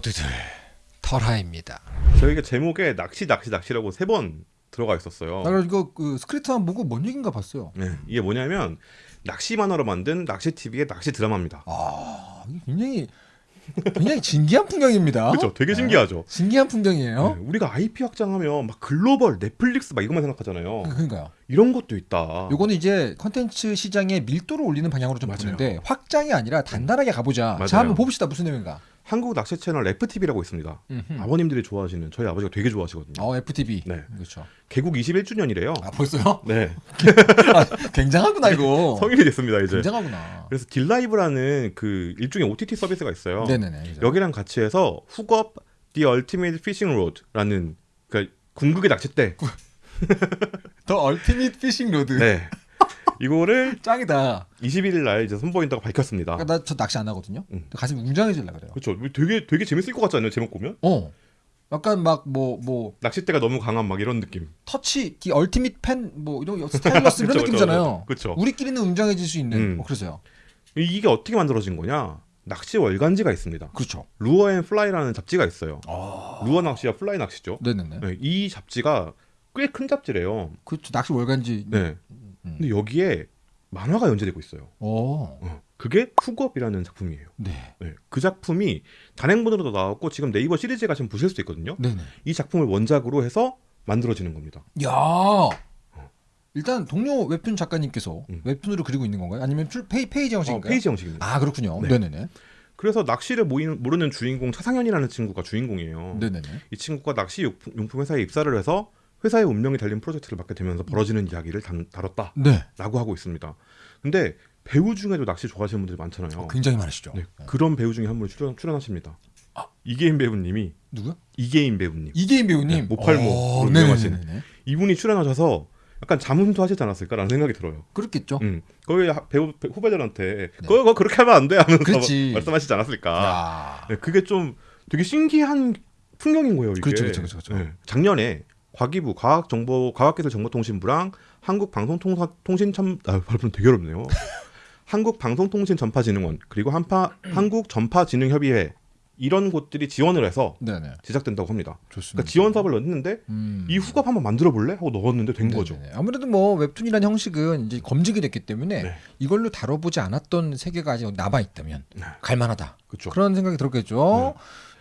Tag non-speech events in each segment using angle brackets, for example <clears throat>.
모두들 털하입니다. 저희가 제목에 낚시 낚시 낚시라고 세 번 들어가 있었어요. 나 이거 그 스크립트만 보고 뭔 얘기인가 봤어요. 네, 이게 뭐냐면 낚시 만화로 만든 낚시 TV의 낚시 드라마입니다. 아, 굉장히 굉장히 진기한 풍경입니다. 그렇죠? 되게 네. 신기하죠. 신기한 풍경이에요. 네, 우리가 IP 확장하면 막 글로벌, 넷플릭스 막 이것만 생각하잖아요. 그러니까요. 이런 것도 있다. 요거는 이제 컨텐츠 시장의 밀도를 올리는 방향으로 좀 맞아요. 보는데 확장이 아니라 단단하게 가보자. 맞아요. 자 한번 봅시다 무슨 내용인가. 한국 낚시 채널 FTV라고 있습니다. 음흠. 아버님들이 좋아하시는 저희 아버지가 되게 좋아하시거든요. 어 FTV. 네. 그렇죠. 개국 21주년이래요. 아 벌써요? 네, <laughs> 아, 굉장하구나 이거. <laughs> 성인이 됐습니다 이제. 굉장하구나. 그래서 딜라이브라는 그 일종의 OTT 서비스가 있어요. 네 네네. 그죠. 여기랑 같이 해서 Hook Up The Ultimate Fishing Rod라는 그러니까 궁극의 낚싯대. The Ultimate Fishing Rod. 네. 이거를 <laughs> 짱이다. 21일 날 이제 선보인다고 밝혔습니다. 그러니까 나저 낚시 안 하거든요. 음. 가슴이 웅장해질라 그래요. 그렇죠. 되게 되게 재밌을 것 같지 않아요? 제목 보면 어. 약간 막 뭐뭐 낚싯대가 너무 강한 막 이런 느낌. 터치 기 ultimate 펜 뭐 이런 거, stylus 이런 <laughs> 느낌이잖아요. 그쵸. 우리끼리는 웅장해질 수 있는 음. 뭐 그래서요. 이게 어떻게 만들어진 거냐? 낚시 월간지가 있습니다. 그렇죠. Lure and Fly라는 잡지가 있어요. 아. 루어 낚시와 플라이 낚시죠. 네네네. 네, 이 잡지가 꽤 큰 잡지래요. 그렇죠. 낚시 월간지. 네. 음. 근데 여기에 만화가 연재되고 있어요. 어. 어, 그게 Hook Up이라는 작품이에요. 네. 네, 그 작품이 단행본으로도 나왔고 지금 네이버 시리즈에 가시면 보실 수 있거든요. 네네. 이 작품을 원작으로 해서 만들어지는 겁니다. 야. 일단 동료 웹툰 작가님께서 음. 웹툰으로 그리고 있는 건가요? 아니면 출 페이, 페이지 어, 형식인가요? 페이지 형식입니다. 아 그렇군요. 네. 네. 네네 그래서 낚시를 모이는, 모르는 주인공 차상현이라는 친구가 주인공이에요. 네네네. 이 친구가 낚시 용품, 용품 회사에 입사를 해서 회사의 운명이 달린 프로젝트를 맡게 되면서 벌어지는 이야기를 단, 다뤘다라고 네. 하고 있습니다. 근데 배우 중에도 낚시 좋아하시는 분들이 많잖아요. 어, 굉장히 많으시죠. 네, 그런 배우 중에 한 분이 출연, 출연하십니다. 아. 이계인 배우님이 누구요? 이계인 배우님 이계인 배우님. 네, 모팔모 어, 로 유명하신. 이분이 출연하셔서 약간 자문도 하시지 않았을까라는 생각이 들어요. 그렇겠죠. 음, 거기 하- 배우 배- 후배들한테 네. 그거, 그렇게 하면 안 돼 하면서. <laughs> 말씀하시지 않았을까. 야. 네, 그게 좀 되게 신기한 풍경인 거예요. 이게. 그렇죠, 그렇죠, 그렇죠, 그렇죠. 네, 작년에 과기부 과학정보 과학기술정보통신부랑 한국방송통신첨 아 발음 되게 어렵네요. <laughs> 한국방송통신전파진흥원 그리고 한파 <clears throat> 한국전파진흥협의회 이런 곳들이 지원을 해서 네네. 제작된다고 합니다. 좋습니다. 그러니까 지원 사업을 넣었는데 음. 이 후갑 한번 만들어 볼래 하고 넣었는데 된 네네네. 거죠. 아무래도 뭐 웹툰이라는 형식은 이제 검증이 됐기 때문에 네. 이걸로 다뤄보지 않았던 세계가 아직 남아 있다면 네. 갈만하다. 그렇죠. 그런 생각이 들었겠죠.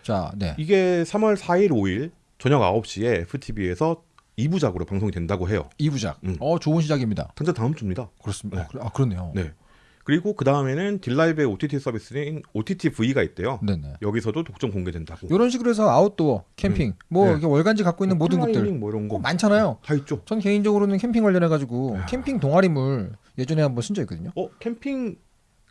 자, 네. 이게 3월 4일, 5일 저녁 9시에 FTV에서 2부작으로 방송이 된다고 해요. 이부작 음. 어, 좋은 시작입니다. 당장 다음 주입니다. 그렇습니다. 네. 어, 그래- 아, 그렇네요. 네. 그리고 그 다음에는 딜라이브의 OTT 서비스인 OTT V가 있대요. 네네. 여기서도 독점 공개된다고. 이런 식으로 해서 아웃도어, 캠핑, 뭐 네. 이렇게 월간지 갖고 있는 모든 플라이닝 것들 뭐 이런 거 어, 많잖아요. 다 있죠. 전 개인적으로는 캠핑 관련해 가지고 야. 캠핑 동아리물 예전에 한번 쓴 적 있거든요. 어 캠핑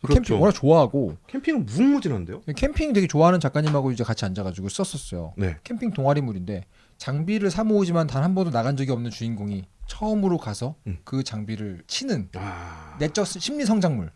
그렇죠. 캠핑 워낙 좋아하고 캠핑은 무궁무진한데요. 캠핑 되게 좋아하는 작가님하고 이제 같이 앉아가지고 썼었어요. 네. 캠핑 동아리물인데 장비를 사 모으지만 단 한 번도 나간 적이 없는 주인공이 처음으로 가서 음. 그 장비를 치는 아. 내적 심리 성장물.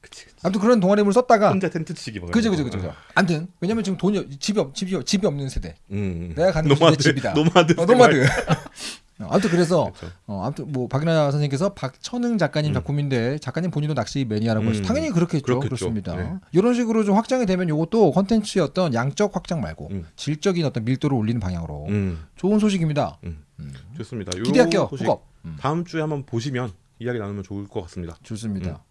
그치 그치. 아무튼 그런 동아리물 썼다가 혼자 텐트 치기 막. 그죠 그죠 거. 그죠 그죠. 아무튼 왜냐면 지금 돈이 없- 집이 없 집이 없- 집이 없는 세대. 음. 내가 가는 노마드 집이다. 노마드. 어, 노마드. <laughs> 어, 아무튼 그래서 그렇죠. 어, 아무튼 뭐 박인하 선생님께서 박천흥 작가님 음. 작품인데 작가님 본인도 낚시 매니아라고 음. 하시죠. 당연히 그렇겠죠. 그렇겠죠. 그렇습니다. 네. 이런 식으로 좀 확장이 되면 이것도 컨텐츠의 어떤 양적 확장 말고 음. 질적인 어떤 밀도를 올리는 방향으로 음. 좋은 소식입니다. 음. 음. 좋습니다. 요 기대할게요. 소식. 다음 주에 한번 보시면 이야기 나누면 좋을 것 같습니다. 좋습니다.